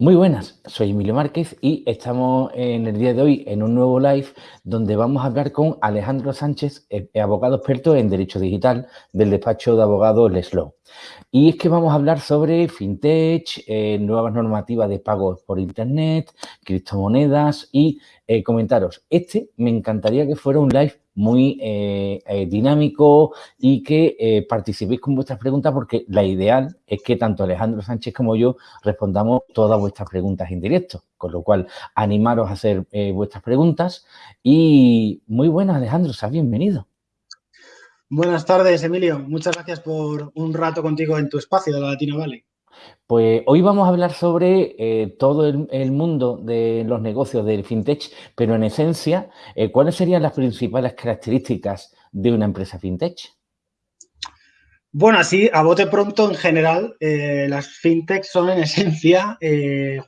Muy buenas, soy Emilio Márquez y estamos en el día de hoy en un nuevo live donde vamos a hablar con Alejandro Sánchez, eh, abogado experto en Derecho Digital del despacho de abogados Leslow. Y es que vamos a hablar sobre fintech, eh, nuevas normativas de pagos por internet, criptomonedas y eh, comentaros. Este me encantaría que fuera un live muy eh, dinámico y que participéis con vuestras preguntas porque la ideal es que tanto Alejandro Sánchez como yo respondamos todas vuestras preguntas en directo. Con lo cual, animaros a hacer vuestras preguntas y muy buenas, Alejandro, seas bienvenido. Buenas tardes, Emilio. Muchas gracias por un rato contigo en tu espacio de la Latino Valley. Pues hoy vamos a hablar sobre eh, todo el, mundo de los negocios del fintech, pero en esencia, eh, ¿cuáles serían las principales características de una empresa fintech? Bueno, así, a bote pronto, en general, eh, las fintechs son en esencia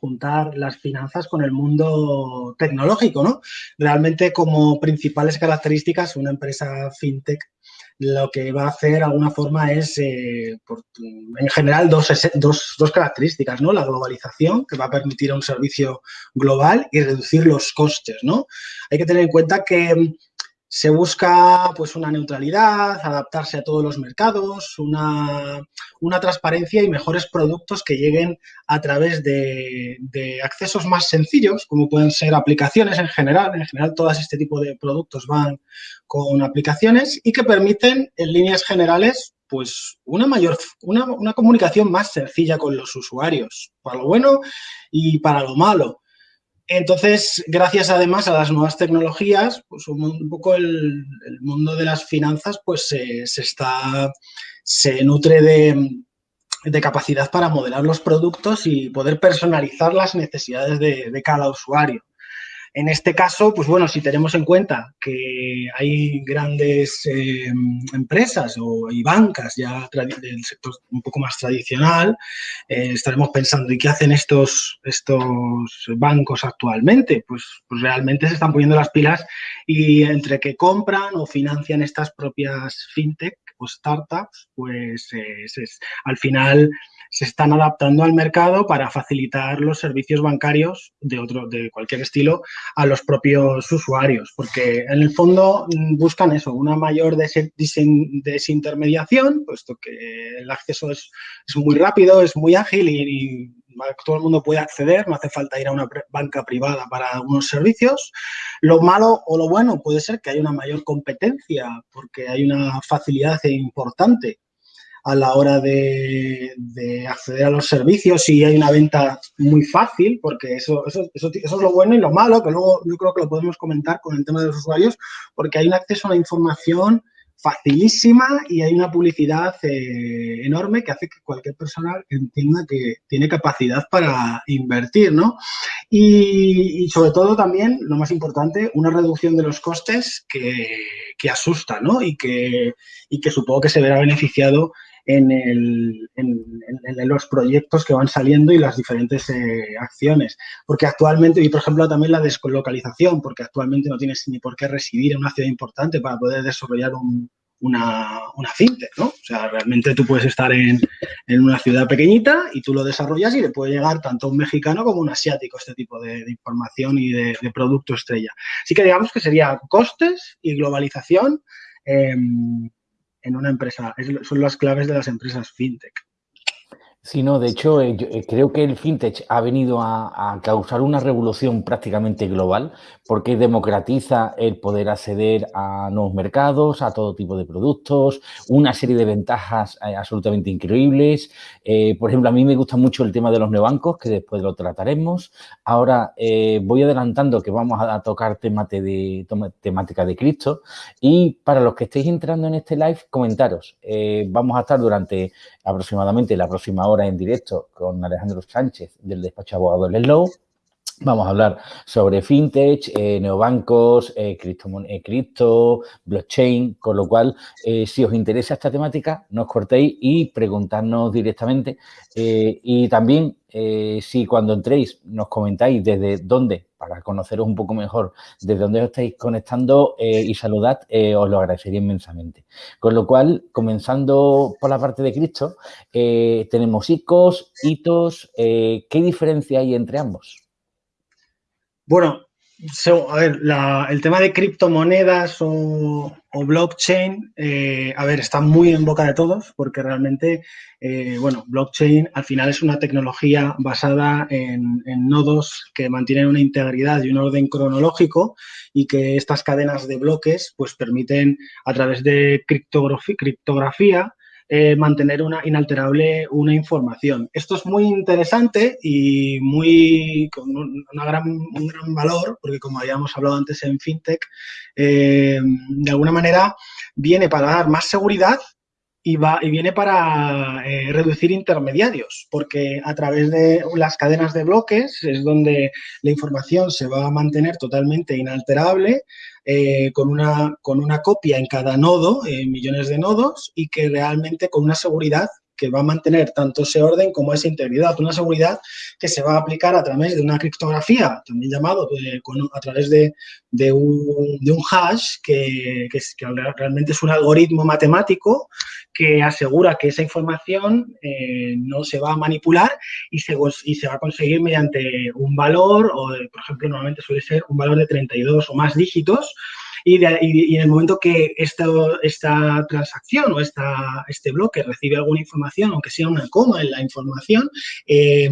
juntar las finanzas con el mundo tecnológico, ¿no? Realmente como principales características, una empresa fintech lo que va a hacer de alguna forma es, eh, en general, dos, dos, características, ¿no? La globalización, que va a permitir un servicio global y reducir los costes, ¿no? Hay que tener en cuenta que se busca pues una neutralidad, adaptarse a todos los mercados, una, transparencia y mejores productos que lleguen a través de, accesos más sencillos, como pueden ser aplicaciones en general. En general, todas este tipo de productos van con aplicaciones y que permiten, en líneas generales, pues una mayor, una, una comunicación más sencilla con los usuarios, para lo bueno y para lo malo. Entonces, gracias además a las nuevas tecnologías, pues un, poco el, mundo de las finanzas pues se, está, se nutre de, capacidad para modelar los productos y poder personalizar las necesidades de cada usuario. En este caso, pues bueno, si tenemos en cuenta que hay grandes eh, empresas o, y bancas ya del sector un poco más tradicional, eh, estaremos pensando, ¿y qué hacen estos, estos bancos actualmente? Pues, pues, realmente se están poniendo las pilas y entre que compran o financian estas propias fintech o startups, pues eh, al final se están adaptando al mercado para facilitar los servicios bancarios de otro, de cualquier estilo a los propios usuarios, porque en el fondo mm, buscan eso, una mayor desintermediación, puesto que el acceso es, muy rápido, es muy ágil y, todo el mundo puede acceder, no hace falta ir a una banca privada para algunos servicios. Lo malo o lo bueno puede ser que haya una mayor competencia porque hay una facilidad importante a la hora de, acceder a los servicios y hay una venta muy fácil, porque eso, eso, eso, es lo bueno y lo malo, que luego yo creo que lo podemos comentar con el tema de los usuarios, porque hay un acceso a la información facilísima y hay una publicidad eh, enorme que hace que cualquier persona entienda que tiene capacidad para invertir, ¿no? Y, sobre todo también, lo más importante, una reducción de los costes que, que asusta, ¿no? Y que, y que supongo que se verá beneficiado en, el, en, los proyectos que van saliendo y las diferentes eh, acciones. Porque actualmente, y por ejemplo también la descolocalización, porque actualmente no tienes ni por qué residir en una ciudad importante para poder desarrollar una, una fintech, ¿no? O sea, realmente tú puedes estar en, una ciudad pequeñita y tú lo desarrollas y le puede llegar tanto a un mexicano como a un asiático este tipo de, información y de, producto estrella. Así que digamos que sería costes y globalización em, en una empresa. son las claves de las empresas fintech. Sí, no, de hecho, eh, eh, creo que el fintech ha venido a, causar una revolución prácticamente global porque democratiza el poder acceder a nuevos mercados, a todo tipo de productos, una serie de ventajas eh, absolutamente increíbles. por ejemplo, a mí me gusta mucho el tema de los neobancos, que después lo trataremos. Ahora voy adelantando que vamos a, tocar de, temática de Cristo y para los que estéis entrando en este live, comentaros. vamos a estar durante aproximadamente la próxima hora en directo con Alejandro Sánchez del despacho abogado Leslow Vamos a hablar sobre fintech, eh, neobancos, eh, cripto, eh, cripto, blockchain, con lo cual, si os interesa esta temática, no os cortéis y preguntadnos directamente. y también, si cuando entréis nos comentáis desde dónde, para conoceros un poco mejor, desde dónde os estáis conectando y saludad, os lo agradecería inmensamente. Con lo cual, comenzando por la parte de cripto, tenemos ICOs, hitos, ¿qué diferencia hay entre ambos? Bueno, a ver, el tema de criptomonedas o, blockchain, eh, a ver, está muy en boca de todos porque realmente, eh, bueno, blockchain al final es una tecnología basada en, nodos que mantienen una integridad y un orden cronológico y que estas cadenas de bloques pues permiten a través de criptografía eh, mantener una inalterable una información. Esto es muy interesante y muy con una gran, un gran valor, porque como habíamos hablado antes en FinTech, eh, de alguna manera viene para dar más seguridad y, va, y viene para eh, reducir intermediarios, porque a través de las cadenas de bloques es donde la información se va a mantener totalmente inalterable, eh, con, una, con una copia en cada nodo, millones de nodos, y que realmente con una seguridad que va a mantener tanto ese orden como esa integridad. Una seguridad que se va a aplicar a través de una criptografía, también llamado eh, a través de, un, hash, que, que, realmente es un algoritmo matemático que asegura que esa información eh, no se va a manipular y se, y se va a conseguir mediante un valor, o por ejemplo, normalmente suele ser un valor de 32 o más dígitos, y, en el momento que esta, esta transacción o esta, este bloque recibe alguna información, aunque sea una coma en la información, eh,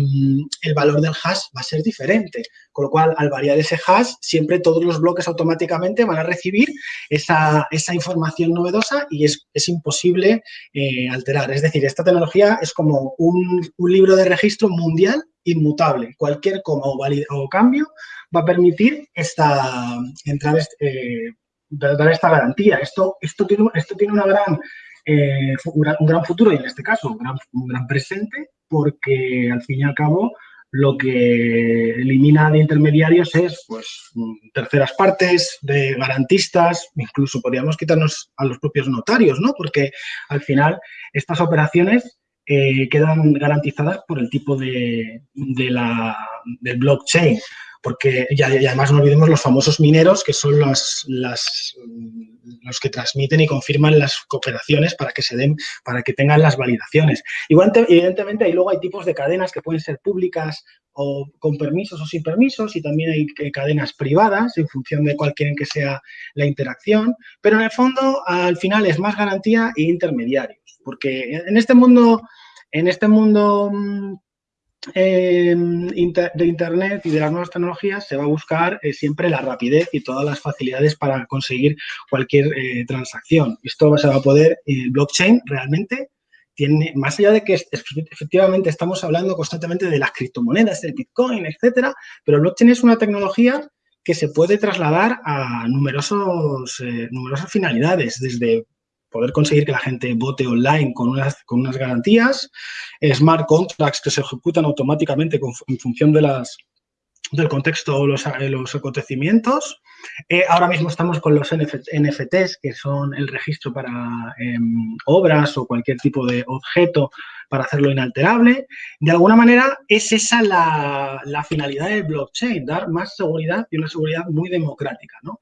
el valor del hash va a ser diferente. Con lo cual, al variar ese hash, siempre todos los bloques automáticamente van a recibir esa, esa información novedosa y es, es imposible eh, alterar. Es decir, esta tecnología es como un, un libro de registro mundial inmutable. Cualquier coma o, cambio va a permitir esta, entrar, eh, dar esta garantía. Esto, esto, tiene, esto tiene una gran, eh, un gran futuro y en este caso un gran, un gran presente porque al fin y al cabo lo que elimina de intermediarios es pues, terceras partes, de garantistas, incluso podríamos quitarnos a los propios notarios, ¿no? Porque al final estas operaciones eh, quedan garantizadas por el tipo de, de la, del blockchain porque y además no olvidemos los famosos mineros que son los, las, los que transmiten y confirman las cooperaciones para que se den, para que tengan las validaciones. Igual, evidentemente, ahí luego hay tipos de cadenas que pueden ser públicas o con permisos o sin permisos y también hay cadenas privadas en función de cuál quieren que sea la interacción, pero en el fondo al final es más garantía e intermediarios, porque en este mundo, en este mundo mm, de Internet y de las nuevas tecnologías se va a buscar eh, siempre la rapidez y todas las facilidades para conseguir cualquier eh, transacción. Esto se va a poder, el blockchain realmente tiene, más allá de que efectivamente estamos hablando constantemente de las criptomonedas, del Bitcoin, etcétera, pero blockchain es una tecnología que se puede trasladar a numerosos, eh, numerosas finalidades, desde poder conseguir que la gente vote online con unas, con unas garantías, smart contracts que se ejecutan automáticamente en función de las, del contexto o los, los, acontecimientos. Eh, ahora mismo estamos con los NFTs, que son el registro para em, obras o cualquier tipo de objeto para hacerlo inalterable. De alguna manera es esa la, la, finalidad del blockchain, dar más seguridad y una seguridad muy democrática. ¿no?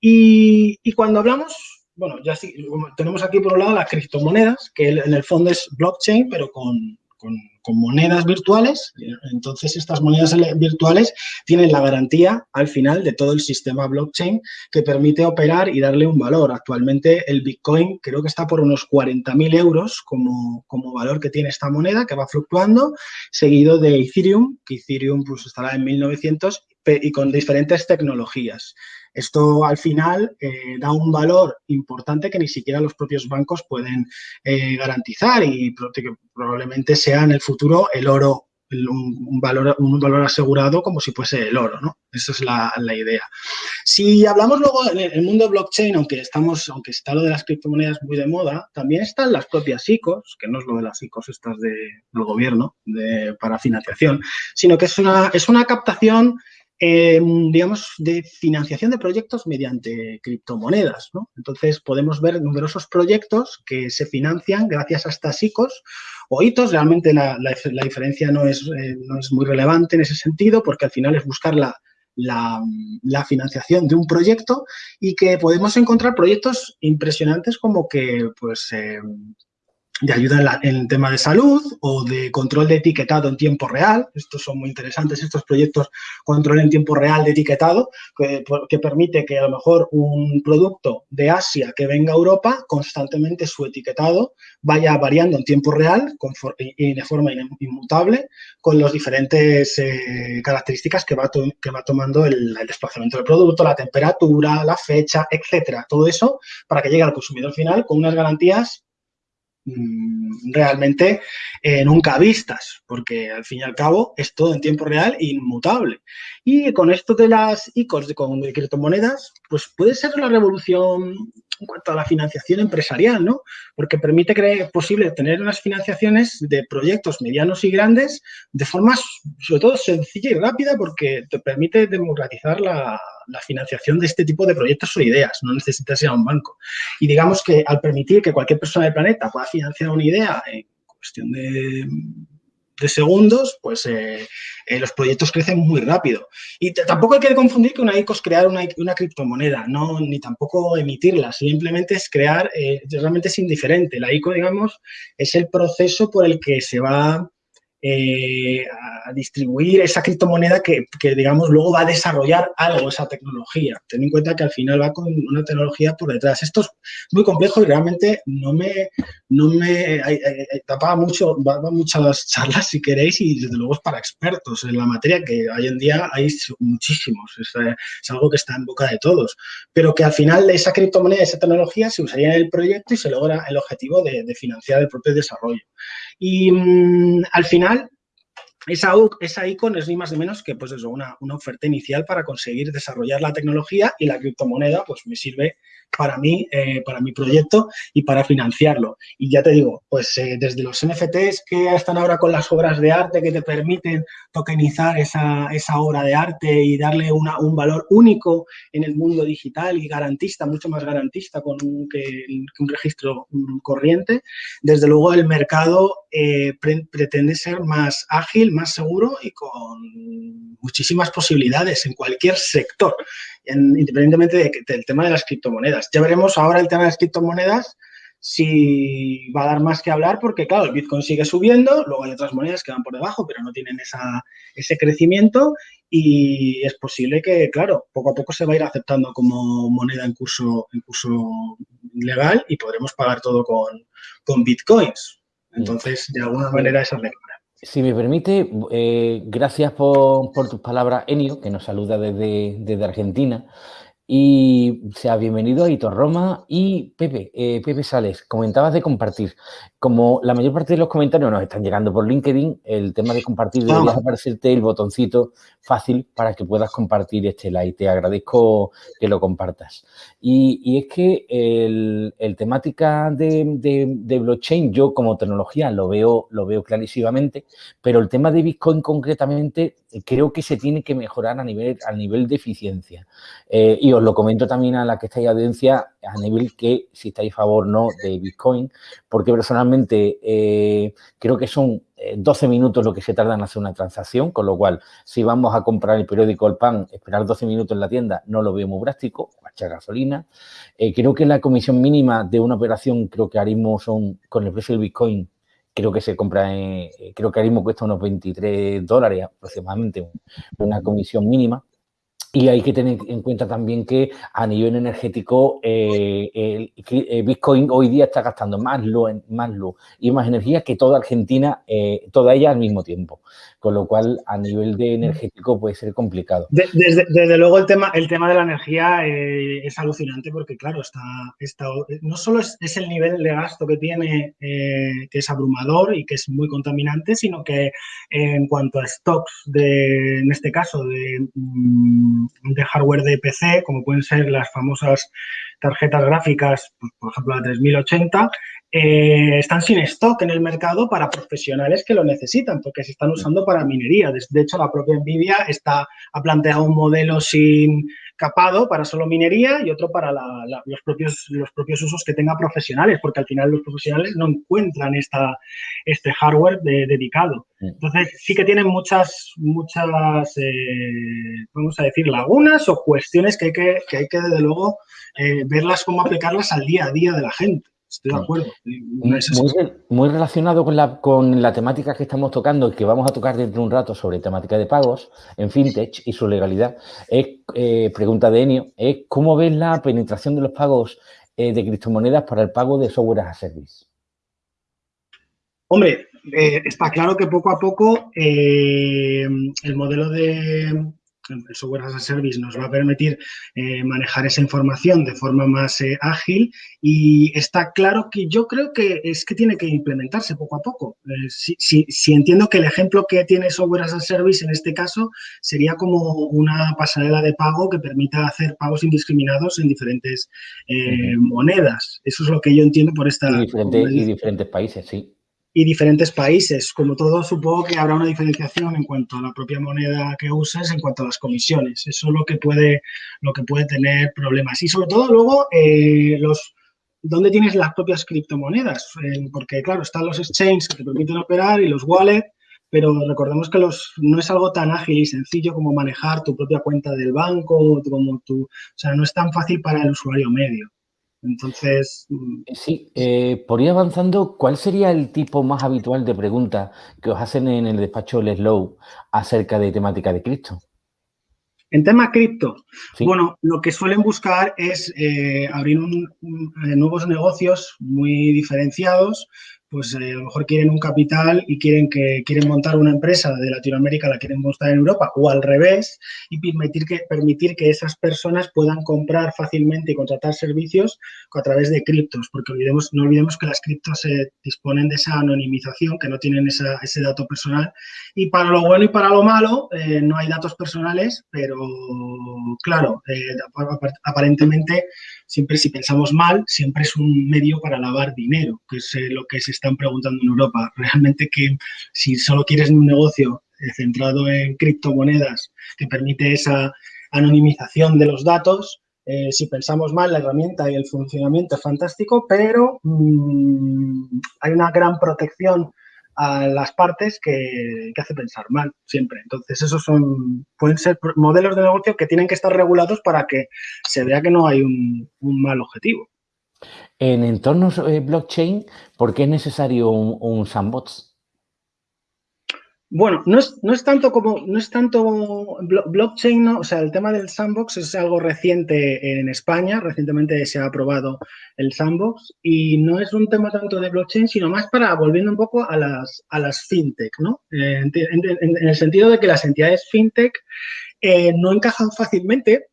Y, y cuando hablamos bueno, ya sí, tenemos aquí por un lado las criptomonedas, que en el fondo es blockchain, pero con, monedas virtuales. Entonces, estas monedas virtuales tienen la garantía al final de todo el sistema blockchain que permite operar y darle un valor. Actualmente, el Bitcoin creo que está por unos 40.000 euros como, como, valor que tiene esta moneda, que va fluctuando, seguido de Ethereum, que Ethereum pues, estará en 1900 y con diferentes tecnologías. Esto al final eh, da un valor importante que ni siquiera los propios bancos pueden eh, garantizar y probablemente sea en el futuro el oro un, valor, un valor asegurado como si fuese el oro, ¿no? Esa es la, idea. Si hablamos luego en el mundo blockchain, aunque estamos, aunque está lo de las criptomonedas muy de moda, también están las propias ICOs, que no es lo de las ICOs estas de, del gobierno de, para financiación, sino que es una, es una captación em, digamos, de financiación de proyectos mediante criptomonedas. Entonces, podemos ver numerosos proyectos que se financian gracias a estas ICOs o hitos. Realmente la, diferencia no es, eh, no es muy relevante en ese sentido porque al final es buscar la, la, financiación de un proyecto y que podemos encontrar proyectos impresionantes como que pues eh, de ayuda en, el tema de salud o de control de etiquetado en tiempo real. Estos son muy interesantes, estos proyectos control en tiempo real de etiquetado, que, permite que a lo mejor un producto de Asia que venga a Europa, constantemente su etiquetado vaya variando en tiempo real y de forma inmutable con las diferentes eh, características que va, que va tomando el, el, desplazamiento del producto, la temperatura, la fecha, etcétera. Todo eso para que llegue al consumidor final con unas garantías realmente eh, nunca vistas, porque al fin y al cabo es todo en tiempo real e inmutable. Y con esto de las ICOs de, con, de criptomonedas, pues puede ser la revolución en cuanto a la financiación empresarial, ¿no? Porque permite que posible tener unas financiaciones de proyectos medianos y grandes de forma, sobre todo, sencilla y rápida porque te permite democratizar la, financiación de este tipo de proyectos o ideas, no necesitas ir a un banco. Y digamos que al permitir que cualquier persona del planeta pueda financiar una idea en cuestión de de segundos, pues eh, eh, los proyectos crecen muy rápido. Y tampoco hay que confundir que una ICO es crear una, una, criptomoneda, no, ni tampoco emitirla, simplemente es crear, eh, realmente es indiferente. La ICO, digamos, es el proceso por el que se va eh, a distribuir esa criptomoneda que, digamos, luego va a desarrollar algo, esa tecnología. Ten en cuenta que al final va con una tecnología por detrás. Esto es muy complejo y realmente no me, no me tapa mucho, va, muchas charlas si queréis y desde luego es para expertos en la materia que hoy en día hay muchísimos. Es, algo que está en boca de todos. Pero que al final esa criptomoneda, esa tecnología se usaría en el proyecto y se logra el objetivo de, de financiar el propio desarrollo. Y mm, al final, esa, esa icon es ni más ni menos que pues eso, una, una, oferta inicial para conseguir desarrollar la tecnología y la criptomoneda pues me sirve para mí, eh, para mi proyecto y para financiarlo. Y ya te digo, pues eh, desde los NFTs que están ahora con las obras de arte que te permiten tokenizar esa, esa obra de arte y darle una, un valor único en el mundo digital y garantista, mucho más garantista con que, un registro corriente, desde luego el mercado eh, pretende ser más ágil, más seguro y con muchísimas posibilidades en cualquier sector independientemente del tema de las criptomonedas. Ya veremos ahora el tema de las criptomonedas si va a dar más que hablar porque, claro, el Bitcoin sigue subiendo, luego hay otras monedas que van por debajo, pero no tienen ese crecimiento y es posible que, claro, poco a poco se va a ir aceptando como moneda en curso, en curso legal y podremos pagar todo con, con Bitcoins. Entonces, de alguna manera, esa es la si me permite, eh, gracias por, tus palabras, Enio, que nos saluda desde Argentina. Y sea bienvenido a Hitor Roma y Pepe, eh, Pepe Sales, comentabas de compartir. Como la mayor parte de los comentarios nos están llegando por LinkedIn, el tema de compartir debería aparecerte el botoncito fácil para que puedas compartir este like. Te agradezco que lo compartas. Y, es que el, temática de, blockchain, yo como tecnología lo veo, lo veo clarísimamente, pero el tema de Bitcoin concretamente creo que se tiene que mejorar a nivel, a nivel de eficiencia. Eh, y os lo comento también a la que estáis audiencia a nivel que si estáis a favor no de Bitcoin, porque personalmente eh, creo que son 12 eh, minutos lo que se tarda en hacer una transacción, con lo cual si vamos a comprar el periódico El Pan, esperar 12 minutos en la tienda no lo veo muy práctico, echar gasolina. creo que la comisión mínima de una operación, creo que ahora son, con el precio del Bitcoin, creo que se compra, en, creo que ahora cuesta unos 23 dólares aproximadamente, una comisión mínima. Y hay que tener en cuenta también que a nivel energético eh, el, Bitcoin hoy día está gastando más luz, más luz y más energía que toda Argentina, eh, toda ella al mismo tiempo con lo cual a nivel de energético puede ser complicado. Desde, luego el tema, el tema de la energía eh, es alucinante porque, claro, está, está no solo es, el nivel de gasto que tiene, eh, que es abrumador y que es muy contaminante, sino que en cuanto a stocks, de, en este caso, de, mm, de hardware de PC, como pueden ser las famosas tarjetas gráficas, por ejemplo la 3080, eh, están sin stock en el mercado para profesionales que lo necesitan, porque se están usando para minería. De hecho, la propia NVIDIA está, ha planteado un modelo sin capado para solo minería y otro para los, propios, los propios usos que tenga profesionales, porque al final los profesionales no encuentran esta, este hardware dedicado. Entonces, sí que tienen muchas, muchas eh, vamos a decir, lagunas o cuestiones que hay que, que, hay que desde luego, eh, verlas cómo aplicarlas al día a día de la gente. Estoy de acuerdo. muy, relacionado con la, con la temática que estamos tocando y que vamos a tocar dentro de un rato sobre temática de pagos en fintech y su legalidad, es, eh, pregunta de Enio, es cómo ves la penetración de los pagos eh, de criptomonedas para el pago de software as a service. Hombre, eh, está claro que poco a poco el modelo de, el software as a service nos va a permitir eh, manejar esa información de forma más eh, ágil y está claro que yo creo que es que tiene que implementarse poco a poco. Eh, si, entiendo que el ejemplo que tiene software as a service en este caso sería como una pasarela de pago que permita hacer pagos indiscriminados en diferentes monedas. Eso es lo que yo entiendo por esta... y diferentes países, sí y diferentes países. Como todo, supongo que habrá una diferenciación en cuanto a la propia moneda que uses, en cuanto a las comisiones. Eso es lo que puede, lo que puede tener problemas. Y sobre todo luego, eh, los ¿dónde tienes las propias criptomonedas? porque, claro, están los exchanges que te permiten operar y los wallets, pero recordemos que los, no es algo tan ágil y sencillo como manejar tu propia cuenta del banco, como tu, o sea, no es tan fácil para el usuario medio. Entonces... Mm, sí, eh, por ir avanzando, ¿cuál sería el tipo más habitual de pregunta que os hacen en el despacho del Slow acerca de temática de cripto? En tema cripto, bueno, lo que suelen buscar es eh, abrir nuevos negocios muy diferenciados pues eh, a lo mejor quieren un capital y quieren que quieren montar una empresa de Latinoamérica, la quieren montar en Europa o al revés y permitir que, permitir que esas personas puedan comprar fácilmente y contratar servicios a través de criptos, porque olvidemos, no olvidemos que las criptos disponen de esa anonimización, que no tienen ese dato personal y para lo bueno y para lo malo eh, no hay datos personales, pero claro, eh, aparentemente siempre si pensamos mal, siempre es un medio para lavar dinero, que es lo que se están preguntando en Europa. Realmente que si solo quieres un negocio eh, centrado en criptomonedas que permite esa anonimización de los datos, eh, si pensamos mal, la herramienta y el funcionamiento es fantástico, pero mm, hay una gran protección a las partes que, hace pensar mal siempre. Entonces, esos son pueden ser modelos de negocio que tienen que estar regulados para que se vea que no hay un mal objetivo. En entornos eh, blockchain, ¿por qué es necesario un, sandbox? Bueno, no es, no es, tanto como, no es tanto blockchain, o sea, el tema del sandbox es algo reciente en España, recientemente se ha aprobado el sandbox y no es un tema tanto de blockchain, sino más para, volviendo un poco a las, a las fintech, ¿no? Eh, en, el sentido de que las entidades fintech eh, no encajan fácilmente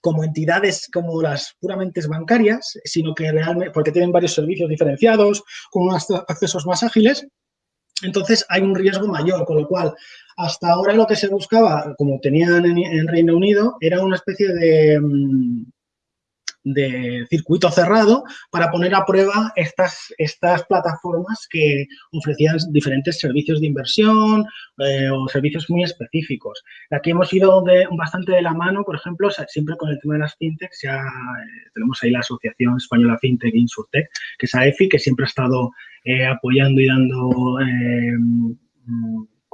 como entidades como las puramente bancarias, sino que realmente, porque tienen varios servicios diferenciados, con unos accesos más ágiles, entonces hay un riesgo mayor, con lo cual hasta ahora lo que se buscaba, como tenían en, Reino Unido, era una especie de, mm, de circuito cerrado para poner a prueba estas, estas plataformas que ofrecían diferentes servicios de inversión eh, o servicios muy específicos. Aquí hemos ido de, bastante de la mano, por ejemplo, siempre con el tema de las fintechs, ya eh, tenemos ahí la Asociación Española Fintech Insurtech, que es AEFI, que siempre ha estado eh, apoyando y dando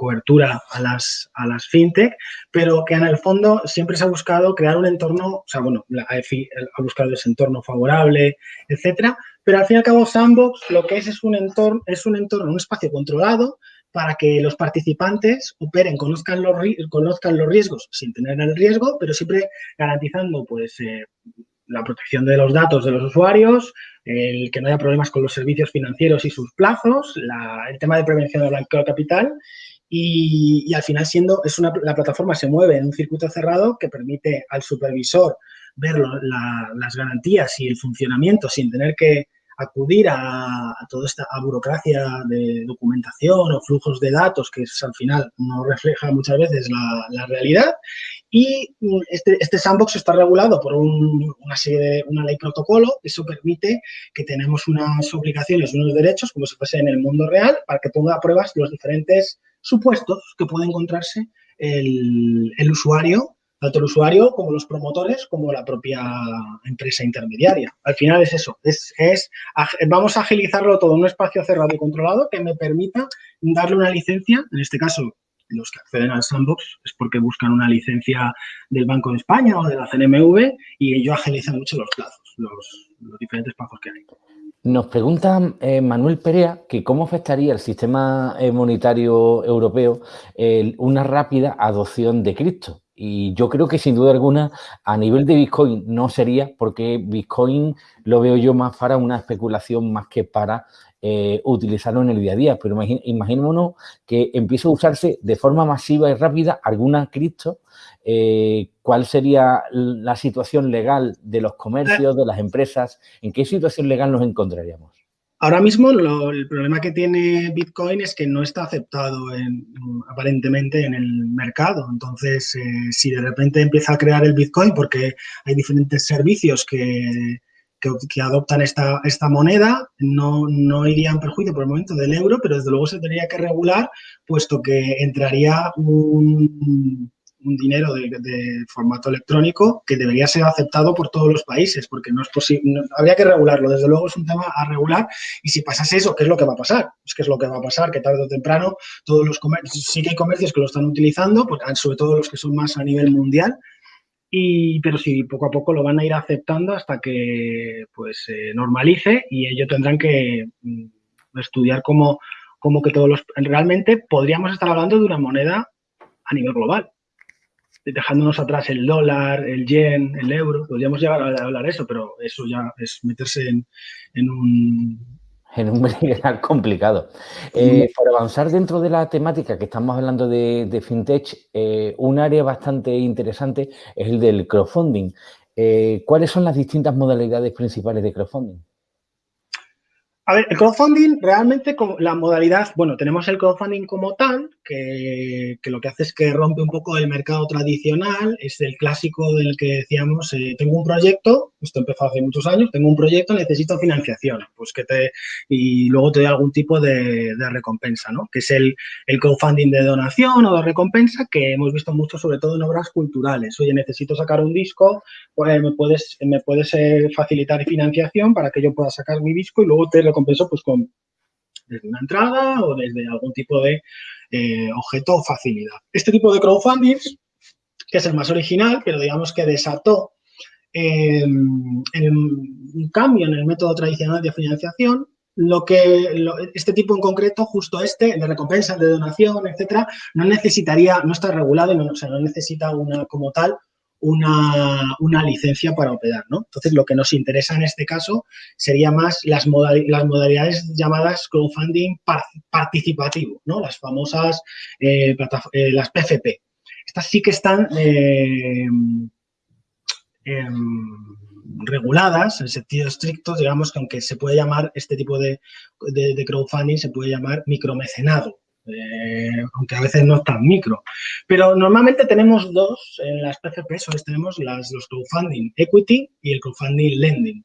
cobertura a las, a las fintech, pero que en el fondo siempre se ha buscado crear un entorno, o sea, bueno, la AFI ha buscado ese entorno favorable, etcétera, pero al fin y al cabo Sandbox lo que es es un entorno, es un entorno, un espacio controlado para que los participantes operen, conozcan los, conozcan los riesgos sin tener el riesgo, pero siempre garantizando pues eh, la protección de los datos de los usuarios, el que no haya problemas con los servicios financieros y sus plazos, el tema de prevención del blanqueo de capital y, al final siendo, es una, la plataforma se mueve en un circuito cerrado que permite al supervisor ver las garantías y el funcionamiento sin tener que acudir a, toda esta burocracia de documentación o flujos de datos que al final no refleja muchas veces la, realidad Y mm, este, este sandbox está regulado por una serie de, una ley protocolo, eso permite que tenemos unas obligaciones, unos derechos, como si fuese en el mundo real, para que ponga a pruebas los diferentes supuestos que puede encontrarse el, el usuario tanto el usuario como los promotores, como la propia empresa intermediaria. Al final es eso, es, es, vamos a agilizarlo todo en un espacio cerrado y controlado que me permita darle una licencia, en este caso los que acceden al sandbox es porque buscan una licencia del Banco de España o de la CNMV y ello agiliza mucho los plazos, los, diferentes plazos que hay. Nos pregunta eh, Manuel Perea que cómo afectaría el sistema eh, monetario europeo una rápida adopción de cripto. Y yo creo que sin duda alguna a nivel de Bitcoin no sería porque Bitcoin lo veo yo más para una especulación más que para eh, utilizarlo en el día a día. Pero imaginémonos que empieza a usarse de forma masiva y rápida alguna cripto. Eh, ¿Cuál sería la situación legal de los comercios, de las empresas? ¿En qué situación legal nos encontraríamos? Ahora mismo el problema que tiene Bitcoin es que no está aceptado aparentemente en el mercado. Entonces, eh, si de repente empieza a crear el Bitcoin porque hay diferentes servicios que, que, adoptan esta, esta moneda, no, no iría en perjuicio por el momento del euro, pero desde luego se tendría que regular, puesto que entraría un, dinero de, formato electrónico que debería ser aceptado por todos los países, porque no es posible, habría que regularlo, desde luego es un tema a regular y si pasase eso, ¿qué es lo que va a pasar? Es que es lo que va a pasar, que tarde o temprano todos los sí que hay comercios que lo están utilizando, sobre todo los que son más a nivel mundial, y, pero sí, poco a poco lo van a ir aceptando hasta que pues se normalice y ellos tendrán que mm, estudiar cómo, cómo que todos los... Realmente podríamos estar hablando de una moneda a nivel global, dejándonos atrás el dólar, el yen, el euro, podríamos llegar a hablar eso, pero eso ya es meterse en, un... En un complicado. Eh, por avanzar dentro de la temática que estamos hablando de, FinTech, eh, un área bastante interesante es el del crowdfunding. Eh, ¿Cuáles son las distintas modalidades principales de crowdfunding? A ver, el crowdfunding realmente la modalidad, bueno, tenemos el crowdfunding como tal, que, lo que hace es que rompe un poco el mercado tradicional, es el clásico del que decíamos, eh, tengo un proyecto, esto empezó hace muchos años, tengo un proyecto, necesito financiación, pues que te, y luego te doy algún tipo de, recompensa, ¿no? Que es el, el, crowdfunding de donación o de recompensa que hemos visto mucho, sobre todo en obras culturales. Oye, necesito sacar un disco, pues me puedes, me puedes eh, facilitar financiación para que yo pueda sacar mi disco y luego te recompenso pues con desde una entrada o desde algún tipo de eh, objeto o facilidad. Este tipo de crowdfunding, que es el más original, pero digamos que desató em, un cambio en el método tradicional de financiación, lo que este tipo en concreto, justo este, de recompensa, de donación, etcétera, no necesitaría, no está regulado, no, o sea, no necesita una como tal una, licencia para operar, ¿no? Entonces, lo que nos interesa en este caso sería más las, modalidades llamadas crowdfunding participativo, ¿no? Las famosas, eh, eh, las PFP. Estas sí que están eh, em, reguladas en sentido estricto, digamos que aunque se puede llamar este tipo de crowdfunding, se puede llamar micromecenado, eh, aunque a veces no es tan micro. Pero normalmente tenemos dos, en las PFP tenemos las, los crowdfunding equity y el crowdfunding lending.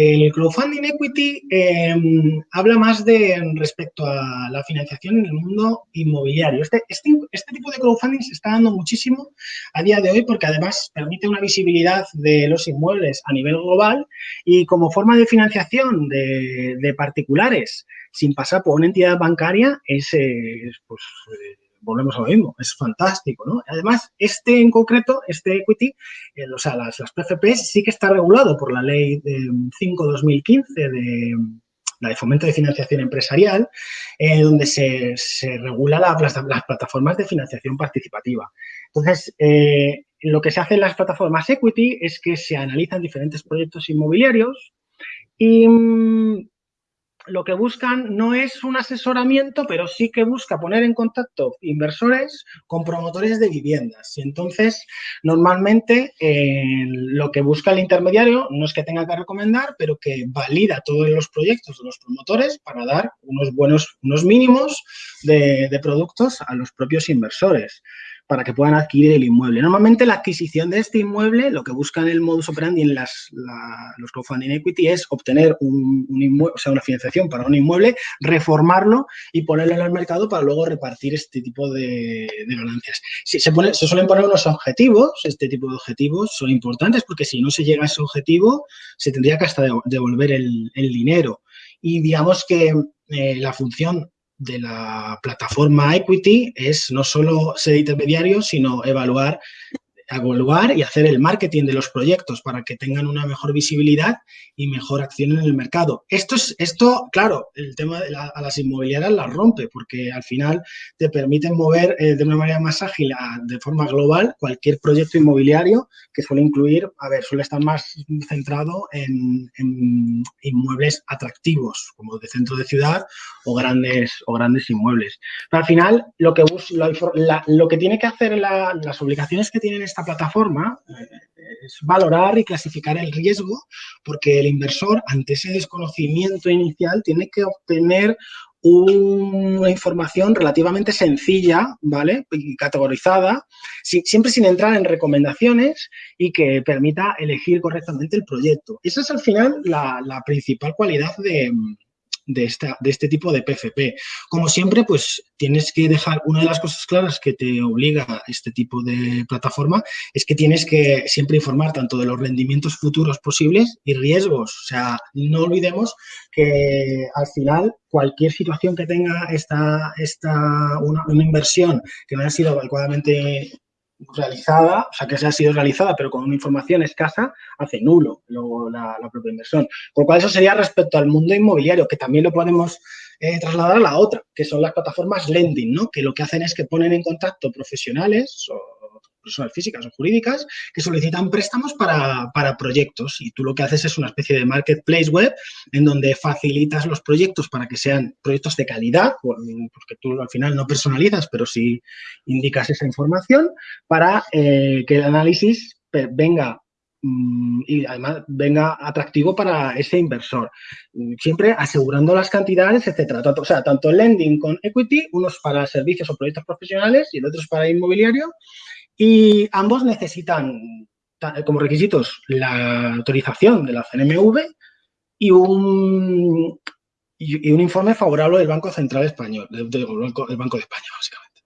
El crowdfunding equity em, habla más de respecto a la financiación en el mundo inmobiliario. Este, este, este, tipo de crowdfunding se está dando muchísimo a día de hoy porque además permite una visibilidad de los inmuebles a nivel global y como forma de financiación de, particulares sin pasar por una entidad bancaria es, pues, eh, volvemos a lo mismo, es fantástico, ¿no? Además, este en concreto, este equity, eh, o sea, las, las PFPs sí que está regulado por la ley 5-2015 de la de fomento de financiación empresarial, eh, donde se, se regula las, plataformas de financiación participativa. Entonces, lo que se hace en las plataformas equity es que se analizan diferentes proyectos inmobiliarios y mm, lo que buscan no es un asesoramiento, pero sí que busca poner en contacto inversores con promotores de viviendas. Y entonces, normalmente, eh, lo que busca el intermediario no es que tenga que recomendar, pero que valida todos los proyectos de los promotores para dar unos buenos, unos mínimos de, de productos a los propios inversores. Para que puedan adquirir el inmueble. Normalmente la adquisición de este inmueble, lo que buscan el modus operandi en las, los crowdfunding equity es obtener un, inmueble, o sea, una financiación para un inmueble, reformarlo y ponerlo en el mercado para luego repartir este tipo de, ganancias. se, se suelen poner unos objetivos, este tipo de objetivos son importantes porque si no se llega a ese objetivo, se tendría que hasta devolver el, dinero. Y digamos que eh, la función de la plataforma Equity es no solo ser intermediario, sino evaluar evaluar y hacer el marketing de los proyectos para que tengan una mejor visibilidad y mejor acción en el mercado. Esto, es, esto claro, el tema de a las inmobiliarias las rompe porque al final te permiten mover eh, de una manera más ágil, de forma global, cualquier proyecto inmobiliario que suele incluir, a ver, suele estar más centrado en, inmuebles atractivos, como de centro de ciudad o grandes, o grandes inmuebles. Pero al final, lo que, lo que tiene que hacer las obligaciones que tienen esta plataforma eh, es valorar y clasificar el riesgo porque el inversor ante ese desconocimiento inicial tiene que obtener una información relativamente sencilla, ¿vale? Y categorizada, siempre sin entrar en recomendaciones y que permita elegir correctamente el proyecto. Esa es al final la principal cualidad de, de, esta, de este tipo de PFP. Como siempre, pues tienes que dejar, una de las cosas claras que te obliga este tipo de plataforma es que tienes que siempre informar tanto de los rendimientos futuros posibles y riesgos. O sea, no olvidemos que al final cualquier situación que tenga esta, esta una, una inversión que no haya sido adecuadamente realizada, o sea, que se ha sido realizada, pero con una información escasa, hace nulo luego la, propia inversión. Con lo cual, eso sería respecto al mundo inmobiliario, que también lo podemos eh, trasladar a la otra, que son las plataformas lending, ¿no? Que lo que hacen es que ponen en contacto profesionales o personas físicas o jurídicas que solicitan préstamos para, para, proyectos y tú lo que haces es una especie de marketplace web en donde facilitas los proyectos para que sean proyectos de calidad, porque tú al final no personalizas, pero sí indicas esa información para eh, que el análisis venga mm, y además venga atractivo para ese inversor. Siempre asegurando las cantidades, etcétera. O sea, tanto lending con equity, unos para servicios o proyectos profesionales y el otro para inmobiliario. Y ambos necesitan como requisitos la autorización de la CNMV y un, y, un informe favorable del Banco Central Español, del, Banco, Banco de España, básicamente.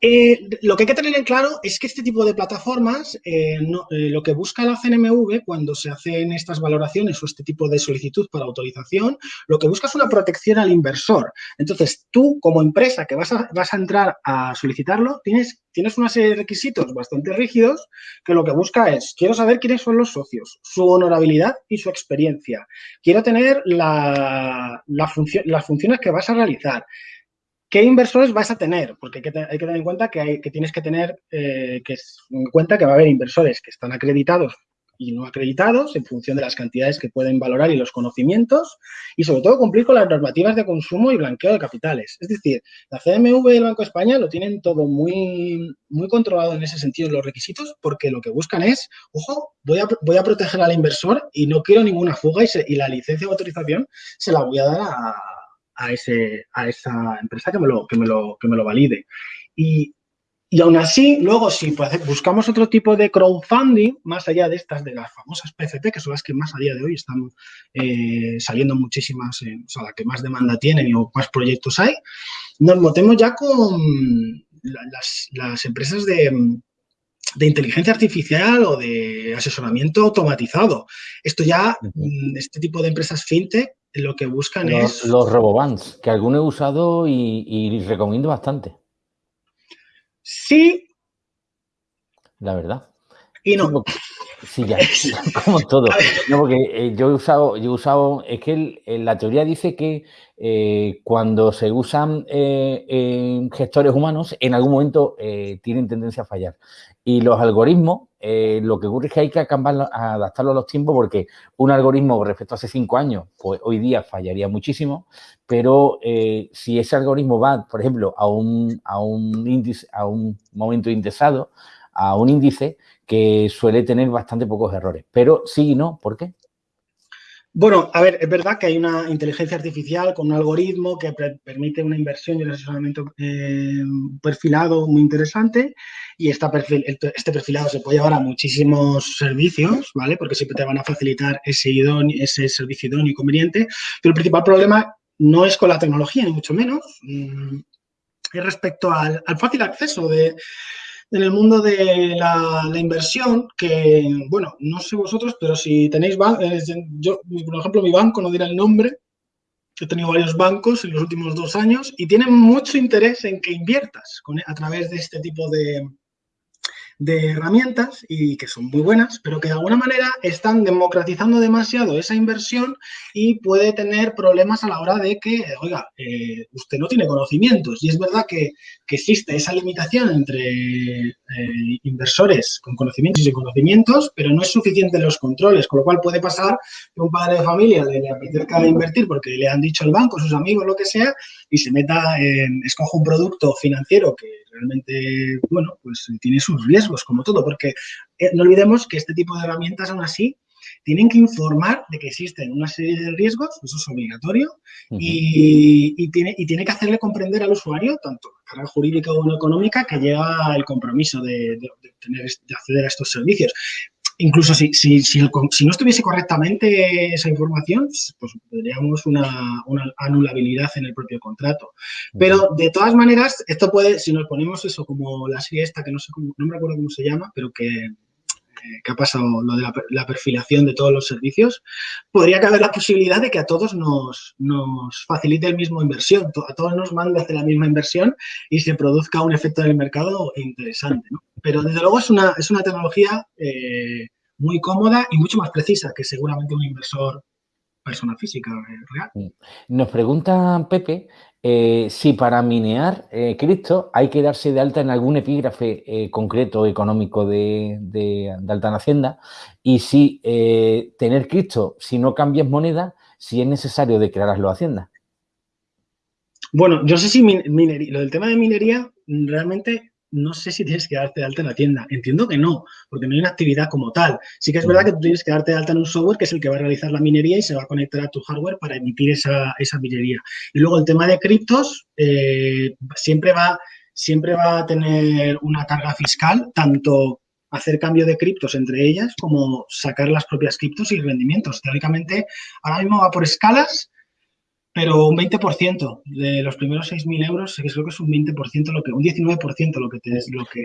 Eh, lo que hay que tener en claro es que este tipo de plataformas, eh, eh, lo que busca la CNMV cuando se hacen estas valoraciones o este tipo de solicitud para autorización, lo que busca es una protección al inversor. Entonces, tú como empresa que vas a, entrar a solicitarlo, tienes, tienes una serie de requisitos bastante rígidos que lo que busca es, quiero saber quiénes son los socios, su honorabilidad y su experiencia. Quiero tener la, la las funciones que vas a realizar. ¿Qué inversores vas a tener? Porque hay que, tener en cuenta que, tienes que tener eh, que en cuenta que va a haber inversores que están acreditados y no acreditados en función de las cantidades que pueden valorar y los conocimientos y sobre todo cumplir con las normativas de consumo y blanqueo de capitales. Es decir, la CMV y el Banco de España lo tienen todo muy, muy controlado en ese sentido, los requisitos, porque lo que buscan es, ojo, voy a, voy a proteger al inversor y no quiero ninguna fuga y, y la licencia o autorización se la voy a dar a, a, ese, a esa empresa que me lo, que me lo, que me lo valide. Y, y aún así, luego, si buscamos otro tipo de crowdfunding, más allá de estas, de las famosas PCP, que son las que más a día de hoy están eh, saliendo muchísimas, eh, o sea, la que más demanda tienen y más proyectos hay, nos metemos ya con las, las empresas de, de inteligencia artificial o de asesoramiento automatizado. Esto ya, mm, este tipo de empresas fintech lo que buscan es... Los robobands, que algunos he usado y, recomiendo bastante. Sí. La verdad. Y no. Sí, ya, como todo. No, porque eh, yo he usado, yo he usado, es que la teoría dice que eh, cuando se usan eh, gestores humanos, en algún momento tienen tendencia a fallar. Y los algoritmos, lo que ocurre es que hay que adaptarlo a los tiempos porque un algoritmo respecto a hace cinco años, pues hoy día fallaría muchísimo, pero si ese algoritmo va, por ejemplo, a un, a un índice, a un momento indexado, a un índice que suele tener bastante pocos errores. Pero sí y no, ¿por qué? Bueno, a ver, es verdad que hay una inteligencia artificial con un algoritmo que permite una inversión y un asesoramiento eh, perfilado muy interesante y este perfilado se puede llevar a muchísimos servicios, ¿vale? Porque siempre te van a facilitar ese, ese servicio idóneo y conveniente, pero el principal problema no es con la tecnología, ni mucho menos, mm, es respecto al fácil acceso de, en el mundo de la, inversión, que, bueno, no sé vosotros, pero si tenéis, eh, yo, por ejemplo, mi banco, no dirá el nombre, he tenido varios bancos en los últimos dos años y tienen mucho interés en que inviertas a través de este tipo de, de herramientas y que son muy buenas, pero que de alguna manera están democratizando demasiado esa inversión y puede tener problemas a la hora de que, oiga, eh, usted no tiene conocimientos. Y es verdad que, existe esa limitación entre eh, inversores con conocimientos y conocimientos, pero no es suficiente los controles, con lo cual puede pasar que un padre de familia le, apetezca invertir porque le han dicho el banco, sus amigos, lo que sea, y se meta en, escoja un producto financiero que realmente, bueno, pues tiene sus riesgos, como todo, porque eh, no olvidemos que este tipo de herramientas, aún así, tienen que informar de que existen una serie de riesgos, eso es obligatorio, y, tiene, y tiene que hacerle comprender al usuario, tanto la carga jurídica como económica, que lleva el compromiso de, tener, de acceder a estos servicios. Incluso si, si, si, no estuviese correctamente esa información, pues tendríamos una, anulabilidad en el propio contrato. Pero de todas maneras, esto puede, si nos ponemos eso como la serie esta, que no sé cómo, no me acuerdo cómo se llama, pero que, que ha pasado lo de la, perfilación de todos los servicios, podría caber la posibilidad de que a todos nos, nos facilite el mismo inversión, a todos nos mande hacer la misma inversión y se produzca un efecto en el mercado interesante. Pero desde luego es una, es una tecnología eh, muy cómoda y mucho más precisa que seguramente un inversor persona física eh, real. Nos pregunta Pepe eh, si para minear eh, cripto hay que darse de alta en algún epígrafe eh, concreto económico de, de, alta en Hacienda y si tener cripto, si no cambias moneda, si es necesario declararlo a Hacienda. Bueno, yo sé si minería, lo del tema de minería realmente no sé si tienes que darte de alta en la tienda. Entiendo que no, porque no hay una actividad como tal. Sí que es verdad que tú tienes que darte de alta en un software que es el que va a realizar la minería y se va a conectar a tu hardware para emitir esa, minería. Y luego el tema de criptos eh, siempre, va, siempre va a tener una carga fiscal, tanto hacer cambio de criptos entre ellas como sacar las propias criptos y rendimientos. Teóricamente, ahora mismo va por escalas pero un 20% de los primeros 6.000 euros, creo que es un 20%, lo que, un 19% lo que te lo que...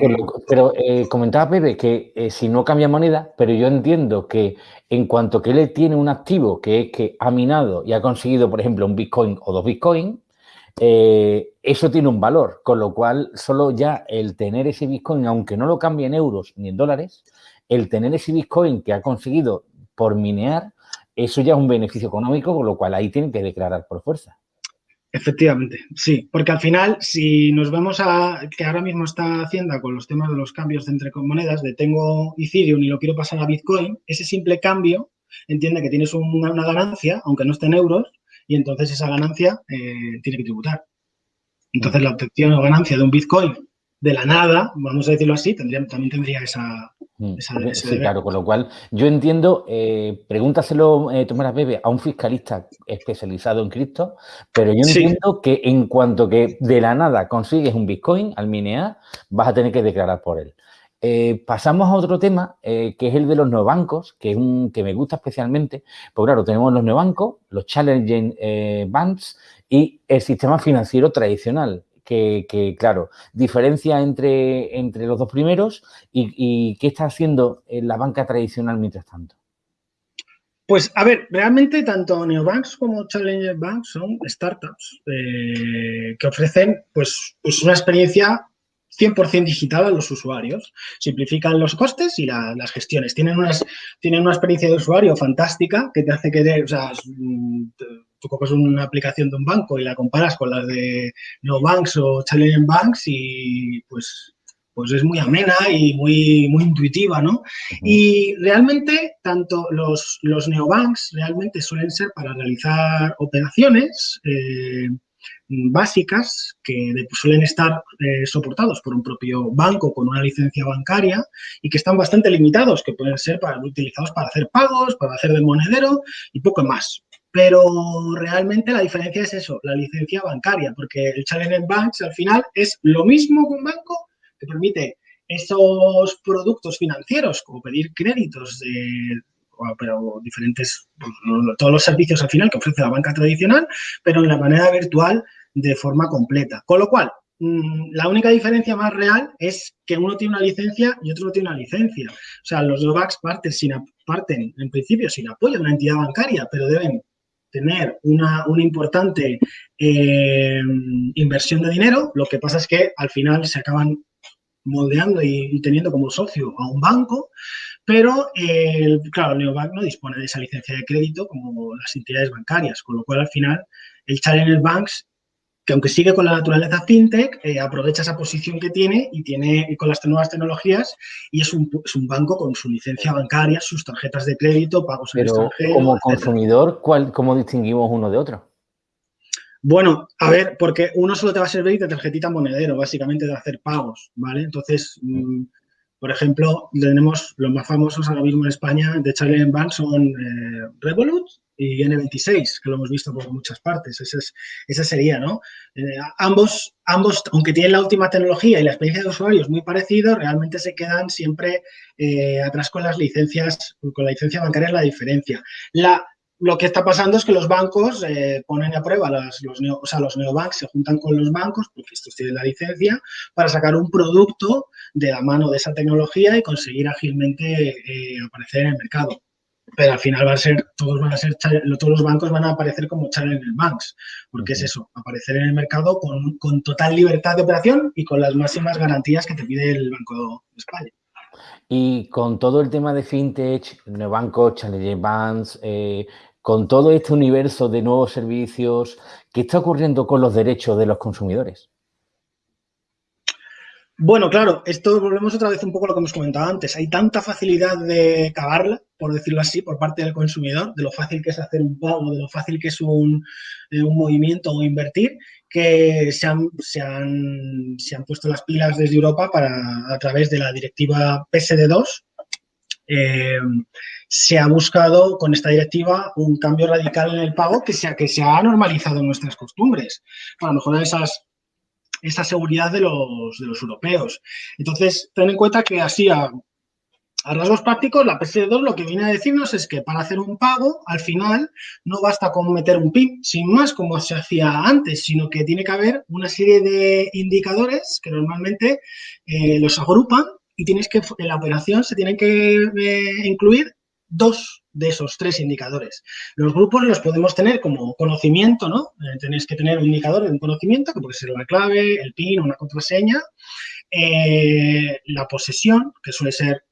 Pero, eh, comentaba Pepe que eh, si no cambia moneda, pero yo entiendo que en cuanto que él tiene un activo que es que ha minado y ha conseguido, por ejemplo, un Bitcoin o dos Bitcoin, eh, eso tiene un valor, con lo cual solo ya el tener ese Bitcoin, aunque no lo cambie en euros ni en dólares, el tener ese Bitcoin que ha conseguido por minear, eso ya es un beneficio económico, con lo cual ahí tienen que declarar por fuerza. Efectivamente, sí, porque al final, si nos vemos a que ahora mismo está Hacienda con los temas de los cambios entre monedas, de tengo Ethereum y lo quiero pasar a Bitcoin, ese simple cambio entiende que tienes una, ganancia, aunque no esté en euros, y entonces esa ganancia eh, tiene que tributar. Entonces, la obtención o ganancia de un Bitcoin de la nada, vamos a decirlo así, también tendría esa... Mm, sí, claro, con lo cual yo entiendo, eh, pregúntaselo, eh, Tomás Bebe, a un fiscalista especializado en cripto, pero yo entiendo que en cuanto que de la nada consigues un Bitcoin al minear, vas a tener que declarar por él. Eh, pasamos a otro tema, eh, que es el de los neobancos, que es un que me gusta especialmente, porque claro, tenemos los neobancos, los challenging banks y el sistema financiero tradicional, que, claro, diferencia entre, entre los dos primeros y, qué está haciendo la banca tradicional mientras tanto. Pues, a ver, realmente tanto neobanks como challenger banks son startups eh, que ofrecen pues, pues una experiencia 100% digital a los usuarios. Simplifican los costes y las gestiones. Tienen, unas, tienen una experiencia de usuario fantástica que te hace que, o sea, tú coges una aplicación de un banco y la comparas con las de Neobanks o Challenger Banks y pues, pues es muy amena y muy, muy intuitiva, ¿no? Y realmente, tanto los, los neobanks realmente suelen ser para realizar operaciones eh, básicas que suelen estar eh, soportados por un propio banco con una licencia bancaria y que están bastante limitados, que pueden ser para, utilizados para hacer pagos, para hacer de monedero y poco más. Pero realmente la diferencia es eso, la licencia bancaria, porque el Challenger Banks al final es lo mismo que un banco que permite esos productos financieros, como pedir créditos de, pero diferentes, pues, todos los servicios al final que ofrece la banca tradicional, pero en la manera virtual de forma completa. Con lo cual, mm, la única diferencia más real es que uno tiene una licencia y otro no tiene una licencia. O sea, los dos parten, sin, parten en principio sin apoyo de una entidad bancaria, pero deben tener una, importante eh, inversión de dinero. Lo que pasa es que al final se acaban moldeando y, teniendo como socio a un banco, pero, claro, el neobank no dispone de esa licencia de crédito como las entidades bancarias, con lo cual al final el Challenger Banks, que aunque sigue con la naturaleza fintech, eh, aprovecha esa posición que tiene y tiene con las nuevas tecnologías y es un, banco con su licencia bancaria, sus tarjetas de crédito, pagos en extranjero, como consumidor, ¿cuál, ¿cómo distinguimos uno de otro? Bueno, a ver, porque uno solo te va a servir de tarjetita monedero, básicamente de hacer pagos, ¿vale? Entonces, mm, por ejemplo, tenemos los más famosos ahora mismo en España de Charlie Bank son eh, Revolut y N26, que lo hemos visto por muchas partes. Esa, sería, ¿no? Eh, ambos, ambos, aunque tienen la última tecnología y la experiencia de usuario es muy parecida, realmente se quedan siempre eh, atrás con las licencias, con la licencia bancaria es la diferencia. La, lo que está pasando es que los bancos eh, ponen a prueba, los, o sea, los neobanks se juntan con los bancos, porque estos tienen la licencia, para sacar un producto de la mano de esa tecnología y conseguir ágilmente aparecer en el mercado. Pero al final va a ser, todos van a ser, todos los bancos van a aparecer como Challenger Banks, porque es eso, aparecer en el mercado con, con total libertad de operación y con las máximas garantías que te pide el Banco de España. Y con todo el tema de fintech, neobancos, Challenger Banks, eh, con todo este universo de nuevos servicios, ¿qué está ocurriendo con los derechos de los consumidores? Bueno, claro, esto volvemos otra vez un poco a lo que hemos comentado antes. Hay tanta facilidad de cagarla, por decirlo así, por parte del consumidor, de lo fácil que es hacer un pago, de lo fácil que es un, eh, movimiento o invertir, que se han, se, han, se han, puesto las pilas desde Europa para, a través de la directiva PSD2, eh, se ha buscado con esta directiva un cambio radical en el pago que se, que se ha normalizado en nuestras costumbres para mejorar esas, esa seguridad de los, de los europeos. Entonces, ten en cuenta que así a, rasgos prácticos, la PSD2 lo que viene a decirnos es que para hacer un pago, al final, no basta con meter un PIN, sin más, como se hacía antes, sino que tiene que haber una serie de indicadores que normalmente eh, los agrupan y tienes que, en la operación se tienen que eh, incluir dos de esos tres indicadores. Los grupos los podemos tener como conocimiento, ¿no? Eh, tenéis que tener un indicador de un conocimiento, que puede ser la clave, el PIN o una contraseña. Eh, la posesión, que suele ser,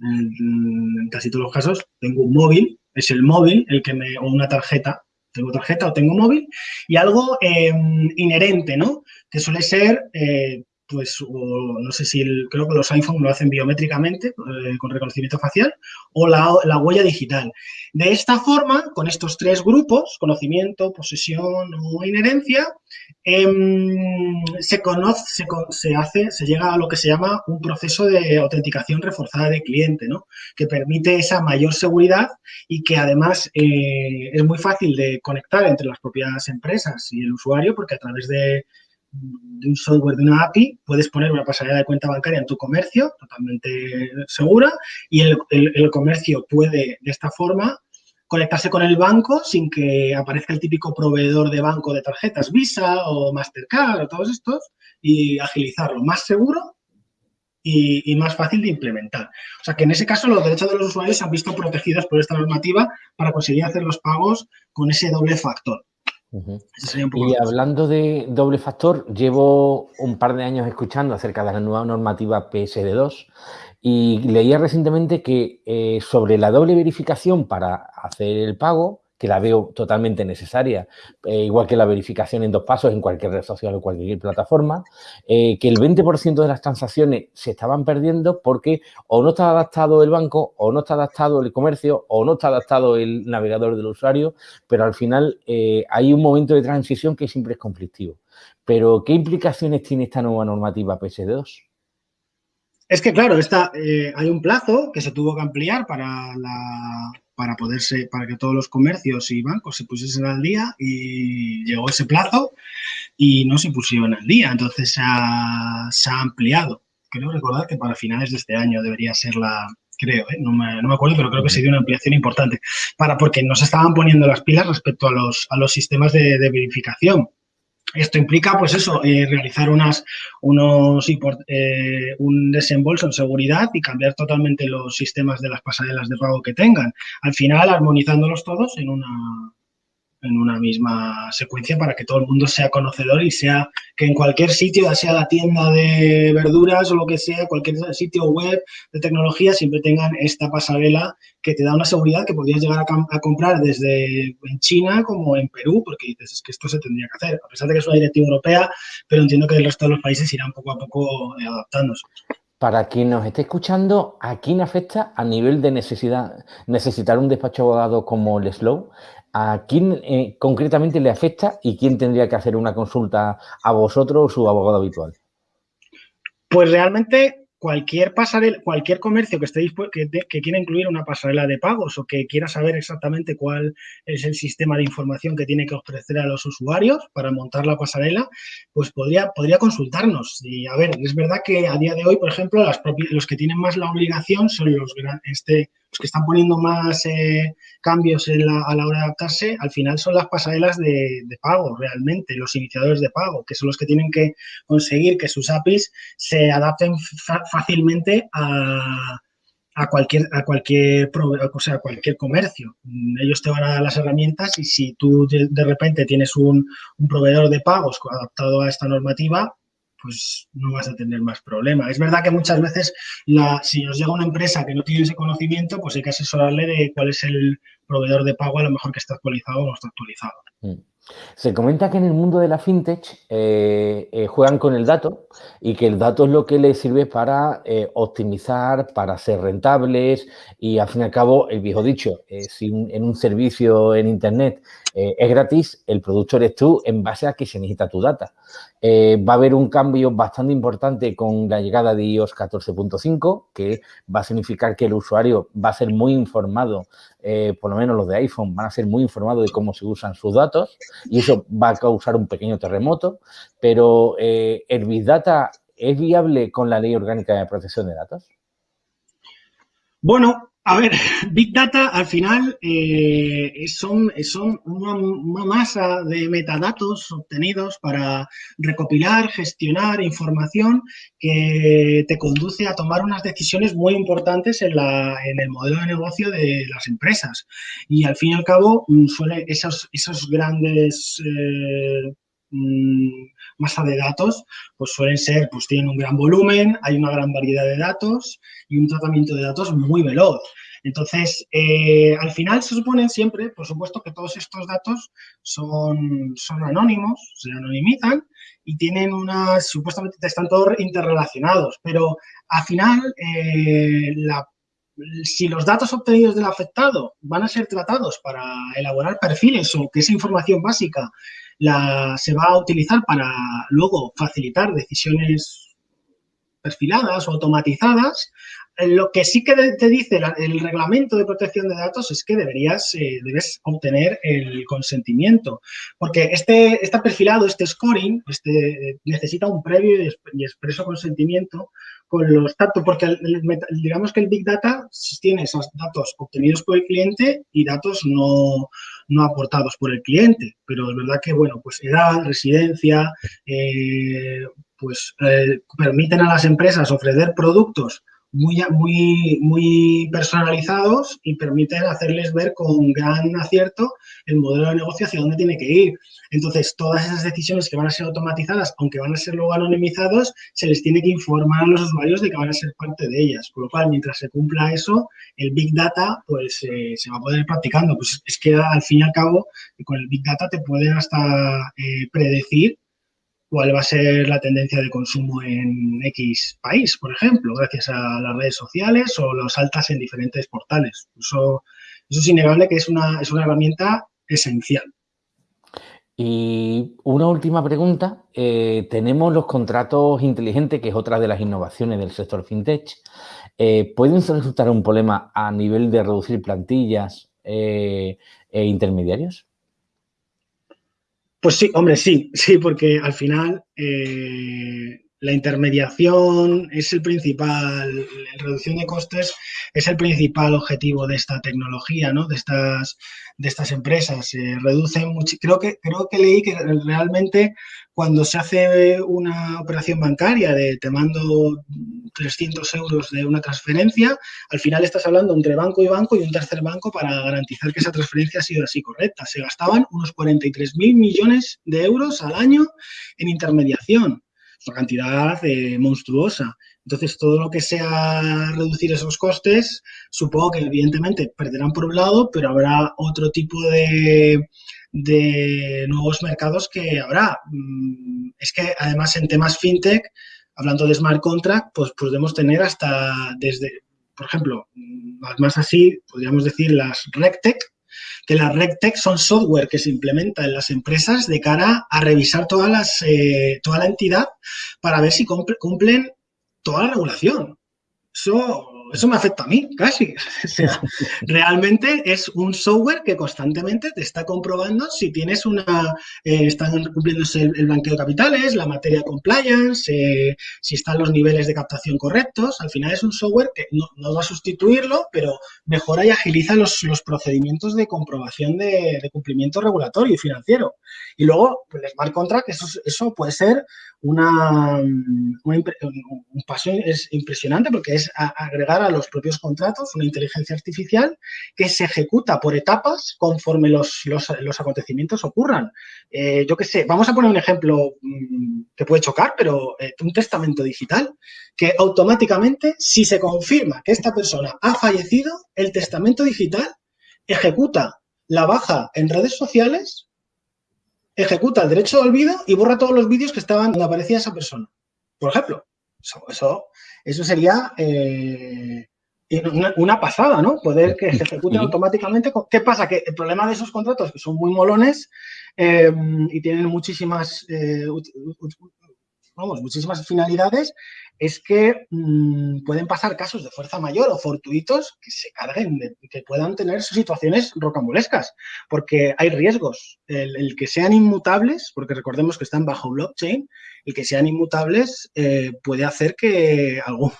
en casi todos los casos, tengo un móvil, es el móvil el que me, o una tarjeta, tengo tarjeta o tengo móvil, y algo em, inherente, ¿no? Que suele ser eh, pues no sé si creo que los iPhone lo hacen biométricamente eh, con reconocimiento facial o la, la, huella digital. De esta forma, con estos tres grupos, conocimiento, posesión o inherencia, em, se conoce, se, se, hace, se llega a lo que se llama un proceso de autenticación reforzada de cliente, ¿no? que permite esa mayor seguridad y que además eh, es muy fácil de conectar entre las propias empresas y el usuario porque a través de de un software, de una API, puedes poner una pasarela de cuenta bancaria en tu comercio, totalmente segura, y el, comercio puede, de esta forma, conectarse con el banco sin que aparezca el típico proveedor de banco de tarjetas Visa o Mastercard o todos estos y agilizarlo más seguro y, y, más fácil de implementar. O sea que en ese caso los derechos de los usuarios se han visto protegidos por esta normativa para conseguir hacer los pagos con ese doble factor. Y hablando de doble factor, llevo un par de años escuchando acerca de la nueva normativa PSD2 y leía recientemente que eh, sobre la doble verificación para hacer el pago, que la veo totalmente necesaria, eh, igual que la verificación en dos pasos en cualquier red social o cualquier plataforma, eh, que el 20% de las transacciones se estaban perdiendo porque o no está adaptado el banco, o no está adaptado el comercio, o no está adaptado el navegador del usuario, pero al final eh, hay un momento de transición que siempre es conflictivo. Pero, ¿qué implicaciones tiene esta nueva normativa PS2? Es que, claro, está, hay un plazo que se tuvo que ampliar para la, para poderse, para que todos los comercios y bancos se pusiesen al día y llegó ese plazo y no se pusieron al día. Entonces se ha, ampliado. Creo recordar que para finales de este año debería ser la, creo, ¿eh? no, me, no, me, acuerdo, pero creo que se dio una ampliación importante, para porque no se estaban poniendo las pilas respecto a los, a los sistemas de verificación. Esto implica, pues eso, eh, realizar unas, unos, eh, un desembolso en seguridad y cambiar totalmente los sistemas de las pasarelas de pago que tengan. Al final, armonizándolos todos en una, en una misma secuencia para que todo el mundo sea conocedor y sea que en cualquier sitio, ya sea la tienda de verduras o lo que sea, cualquier sitio web de tecnología, siempre tengan esta pasarela que te da una seguridad que podrías llegar a, comprar desde en China como en Perú, porque dices, es que esto se tendría que hacer, a pesar de que es una directiva europea, pero entiendo que el resto de los países irán poco a poco eh, adaptándose. Para quien nos esté escuchando, ¿a quién afecta a nivel de necesidad necesitar un despacho abogado como el Slow? ¿A quién eh, concretamente le afecta y quién tendría que hacer una consulta a vosotros o su abogado habitual? Pues realmente cualquier pasarela, cualquier comercio que esté que, que, quiera incluir una pasarela de pagos o que quiera saber exactamente cuál es el sistema de información que tiene que ofrecer a los usuarios para montar la pasarela, pues podría, podría consultarnos. Y a ver, es verdad que a día de hoy, por ejemplo, las los que tienen más la obligación son los este los que están poniendo más eh, cambios a la hora de adaptarse, al final son las pasarelas de, pago realmente, los iniciadores de pago, que son los que tienen que conseguir que sus APIs se adapten fácilmente a, cualquier a cualquier o sea, cualquier comercio. Ellos te van a dar las herramientas y si tú de, repente tienes un, un, proveedor de pagos adaptado a esta normativa, pues no vas a tener más problema. Es verdad que muchas veces si os llega una empresa que no tiene ese conocimiento, pues hay que asesorarle de cuál es el proveedor de pago a lo mejor que está actualizado o no está actualizado. Mm. Se comenta que en el mundo de la fintech eh, eh, juegan con el dato y que el dato es lo que les sirve para eh, optimizar, para ser rentables y al fin y al cabo, el viejo dicho, si en un servicio en Internet es gratis, el producto eres tú en base a que se necesita tu data. Va a haber un cambio bastante importante con la llegada de iOS 14.5 que va a significar que el usuario va a ser muy informado, por lo menos los de iPhone van a ser muy informados de cómo se usan sus datos y eso va a causar un pequeño terremoto, pero eh, ¿el Big Data es viable con la Ley Orgánica de Protección de Datos? Bueno, a ver, Big Data al final eh, son, son una, masa de metadatos obtenidos para recopilar, gestionar información que te conduce a tomar unas decisiones muy importantes en, la, en el modelo de negocio de las empresas. Y al fin y al cabo, mm, suele, esos, esos grandes... Eh, mm, masa de datos, pues suelen ser, pues tienen un gran volumen, hay una gran variedad de datos y un tratamiento de datos muy veloz. Entonces, eh, al final se supone siempre, por supuesto, que todos estos datos son, son anónimos, se anonimizan y tienen unas, supuestamente están todos interrelacionados, pero al final, eh, si los datos obtenidos del afectado van a ser tratados para elaborar perfiles o que esa información básica la, se va a utilizar para luego facilitar decisiones perfiladas o automatizadas, lo que sí que te dice el reglamento de protección de datos es que deberías, eh, debes obtener el consentimiento, porque este, este perfilado, este scoring, este, necesita un previo y expreso consentimiento con los datos, porque digamos que el Big Data tiene esos datos obtenidos por el cliente y datos no, no aportados por el cliente, pero es verdad que, bueno, pues edad, residencia, eh, pues eh, permiten a las empresas ofrecer productos muy, muy, muy personalizados y permiten hacerles ver con gran acierto el modelo de negocio hacia dónde tiene que ir. Entonces, todas esas decisiones que van a ser automatizadas, aunque van a ser luego anonimizados, se les tiene que informar a los usuarios de que van a ser parte de ellas. Con lo cual, mientras se cumpla eso, el Big Data pues eh, se va a poder ir practicando. Pues es que al fin y al cabo, con el Big Data te pueden hasta eh, predecir cuál va a ser la tendencia de consumo en X país, por ejemplo, gracias a las redes sociales o los altas en diferentes portales. Eso, es innegable que es una, es una herramienta esencial. Y una última pregunta. Eh, tenemos los contratos inteligentes, que es otra de las innovaciones del sector fintech. Eh, ¿Pueden resultar un problema a nivel de reducir plantillas eh, e intermediarios? Pues sí, hombre, sí, sí, porque al final eh, la intermediación es el principal, la reducción de costes es el principal objetivo de esta tecnología, ¿no? De estas, de estas empresas. Se reducen mucho. Creo que, creo que leí que realmente cuando se hace una operación bancaria de te mando 300 euros de una transferencia, al final estás hablando entre banco y banco y un tercer banco para garantizar que esa transferencia ha sido así correcta. Se gastaban unos 43.000 millones de euros al año en intermediación. Una cantidad eh, monstruosa. Entonces, todo lo que sea reducir esos costes, supongo que evidentemente perderán por un lado, pero habrá otro tipo de, de nuevos mercados que habrá. Mm, es que además en temas fintech, hablando de smart contract, pues podemos tener hasta desde, por ejemplo, mm, más así, podríamos decir las RegTech, que las RegTech son software que se implementa en las empresas de cara a revisar todas las, eh, toda la entidad para ver si cumplen toda la regulación. Eso eso me afecta a mí, casi. realmente es un software que constantemente te está comprobando si tienes una, eh, están cumpliéndose el, blanqueo de capitales, la materia compliance, eh, si están los niveles de captación correctos. Al final es un software que no, va a sustituirlo, pero mejora y agiliza los, procedimientos de comprobación de, cumplimiento regulatorio y financiero. Y luego, pues, el smart contract, eso, eso puede ser una, un paso es impresionante porque es agregar a los propios contratos una inteligencia artificial que se ejecuta por etapas conforme los, los, acontecimientos ocurran. Eh, yo qué sé, vamos a poner un ejemplo mm, que puede chocar, pero eh, un testamento digital que automáticamente, si se confirma que esta persona ha fallecido, el testamento digital ejecuta la baja en redes sociales ejecuta el derecho de olvido y borra todos los vídeos que estaban donde aparecía esa persona. Por ejemplo, eso, eso, sería eh, una, pasada, ¿no? Poder que se ejecute automáticamente. ¿Qué pasa? Que el problema de esos contratos, que son muy molones eh, y tienen muchísimas, eh, vamos, muchísimas finalidades, es que mm, pueden pasar casos de fuerza mayor o fortuitos que se carguen, que puedan tener situaciones rocambolescas, porque hay riesgos. El, que sean inmutables, porque recordemos que están bajo blockchain, el que sean inmutables eh, puede hacer que algún,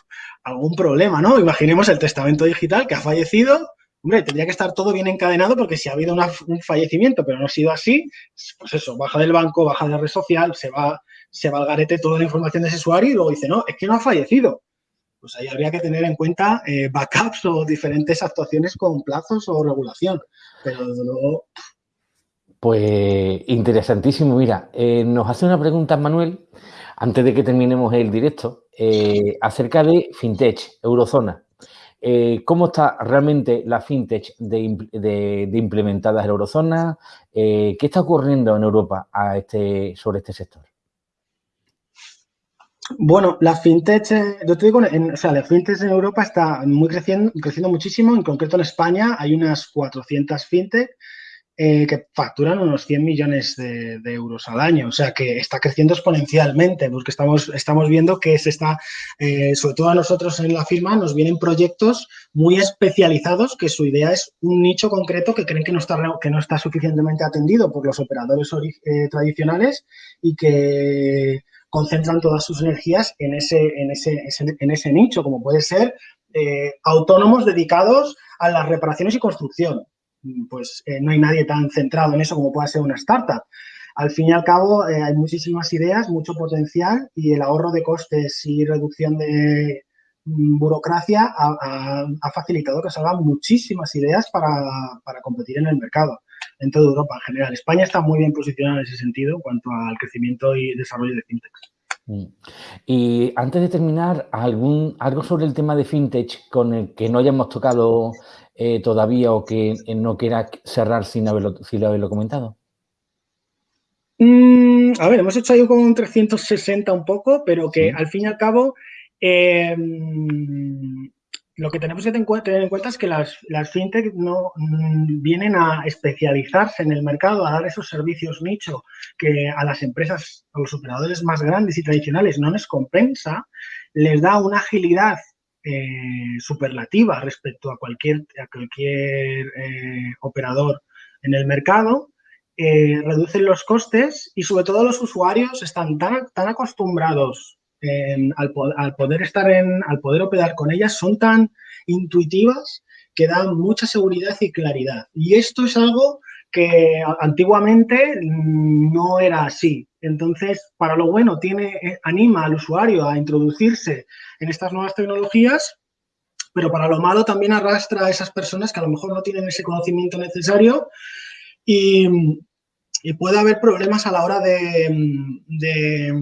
algún problema, ¿no? Imaginemos el testamento digital que ha fallecido, Hombre, tendría que estar todo bien encadenado porque si ha habido un fallecimiento, pero no ha sido así, pues eso, baja del banco, baja de la red social, se va se va al garete toda la información de ese usuario y luego dice, no, es que no ha fallecido. Pues ahí habría que tener en cuenta eh, backups o diferentes actuaciones con plazos o regulación. Pero desde luego... Pues interesantísimo. Mira, eh, nos hace una pregunta Manuel, antes de que terminemos el directo, eh, acerca de FinTech, Eurozona. ¿Cómo está realmente la FinTech de, implementadas en Eurozona? ¿Qué está ocurriendo en Europa a este, sobre este sector? Bueno, la fintech, eh, yo te digo, en, o sea, la fintech en Europa está muy creciendo, creciendo muchísimo. En concreto en España hay unas 400 fintech eh, que facturan unos 100 millones de, euros al año. O sea, que está creciendo exponencialmente porque estamos, estamos viendo que se está, eh, sobre todo a nosotros en la firma, nos vienen proyectos muy especializados que su idea es un nicho concreto que creen que no está, que no está suficientemente atendido por los operadores tradicionales y que concentran todas sus energías en ese, en ese, en ese nicho, como puede ser eh, autónomos dedicados a las reparaciones y construcción. Pues eh, no hay nadie tan centrado en eso como puede ser una startup. Al fin y al cabo, eh, hay muchísimas ideas, mucho potencial y el ahorro de costes y reducción de, burocracia ha, facilitado que salgan muchísimas ideas para, competir en el mercado en toda Europa en general. España está muy bien posicionada en ese sentido en cuanto al crecimiento y desarrollo de fintech. Mm. Y antes de terminar, ¿algún, algo sobre el tema de fintech con el que no hayamos tocado eh, todavía o que no quiera cerrar sin haberlo, sin haberlo comentado? Mm, a ver, hemos hecho ahí como un 360 un poco, pero que al fin y al cabo em, lo que tenemos que tener en cuenta es que las, las fintech no mm, vienen a especializarse en el mercado, a dar esos servicios nicho que a las empresas, a los operadores más grandes y tradicionales no les compensa, les da una agilidad eh, superlativa respecto a cualquier, a cualquier eh, operador en el mercado eh, reducen los costes y sobre todo los usuarios están tan, tan acostumbrados al, poder estar en, al poder operar con ellas, son tan intuitivas que dan mucha seguridad y claridad. Y esto es algo que antiguamente no era así. Entonces, para lo bueno, tiene, eh, anima al usuario a introducirse en estas nuevas tecnologías, pero para lo malo también arrastra a esas personas que a lo mejor no tienen ese conocimiento necesario y, puede haber problemas a la hora de,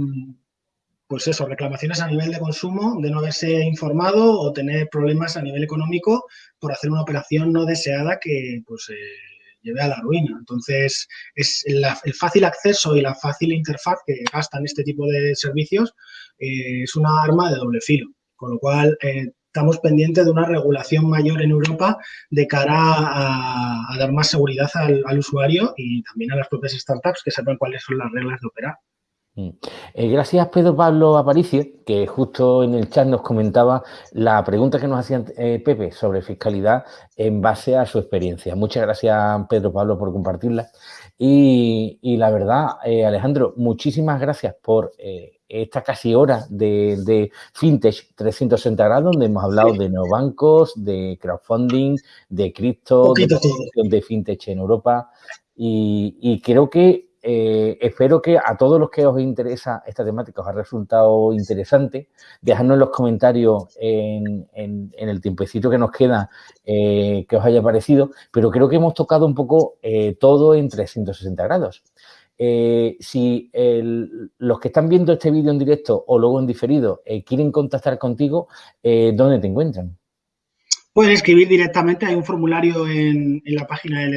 pues eso, reclamaciones a nivel de consumo, de no haberse informado o tener problemas a nivel económico por hacer una operación no deseada que pues eh, lleve a la ruina. Entonces, es el fácil acceso y la fácil interfaz que gastan este tipo de servicios eh, es una arma de doble filo. Con lo cual, eh, estamos pendientes de una regulación mayor en Europa de cara a, dar más seguridad al, usuario y también a las propias startups que sepan cuáles son las reglas de operar. Mm. Eh, gracias Pedro Pablo Aparicio, que justo en el chat nos comentaba la pregunta que nos hacía eh, Pepe sobre fiscalidad en base a su experiencia. Muchas gracias Pedro Pablo por compartirla. Y, la verdad, eh, Alejandro, muchísimas gracias por esta casi hora de, FinTech 360 grados, donde hemos hablado de neobancos, de crowdfunding, de cripto, de, FinTech en Europa. Y, creo que eh, espero que a todos los que os interesa esta temática os ha resultado interesante. Dejadnos en los comentarios en, el tiempecito que nos queda eh, que os haya parecido, pero creo que hemos tocado un poco eh, todo en 360 grados. Si los que están viendo este vídeo en directo o luego en diferido quieren contactar contigo, ¿dónde te encuentran? Pueden escribir directamente, hay un formulario en, la página de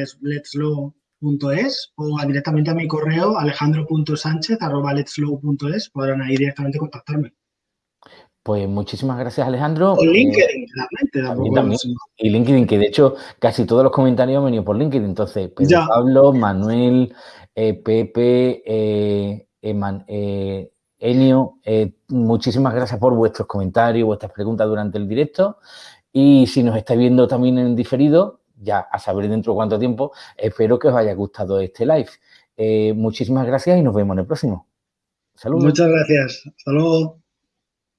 letslow.es o directamente a mi correo alejandro.sánchez.letslow.es podrán ahí directamente contactarme. Pues muchísimas gracias, Alejandro. O LinkedIn, también, Y LinkedIn, que de hecho casi todos los comentarios han venido por LinkedIn. Entonces, Pedro Pablo, Manuel, eh, Pepe, eh, eh, Enio, muchísimas gracias por vuestros comentarios, vuestras preguntas durante el directo. Y si nos estáis viendo también en diferido, ya a saber dentro de cuánto tiempo, espero que os haya gustado este live. muchísimas gracias y nos vemos en el próximo. Saludos. Muchas gracias. Hasta luego.